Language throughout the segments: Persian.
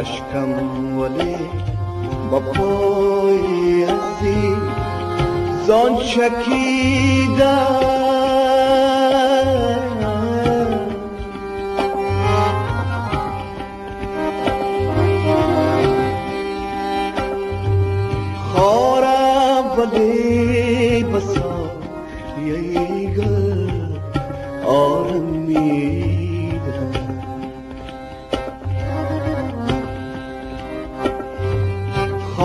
اشکم ولی با پای ازی زان چکیدم ولی بسا یه گل آرمی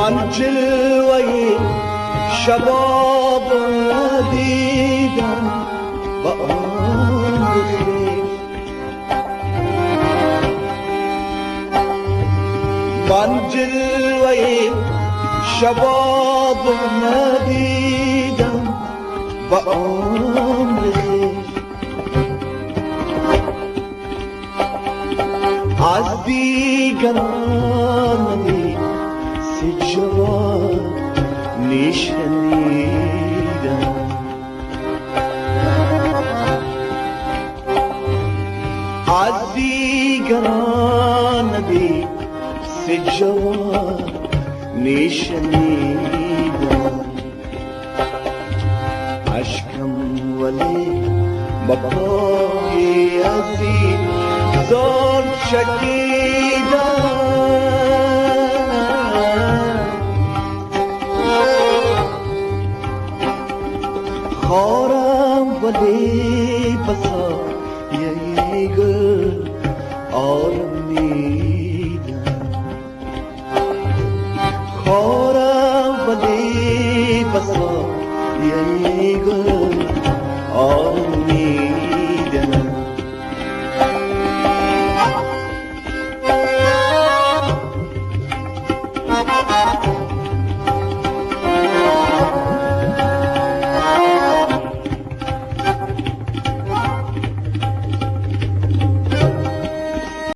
من جلوه شباب دیدم با آن من جلوه شباب ندیدم با آن از دیگران جوان نشنیدم از دیگران ندید سی جوان نشنیدم عشقم ولی بپای عزیز زار چکیدم خارم ولی بسا ییگل آرمیدم. خارم ولی بسا ییگل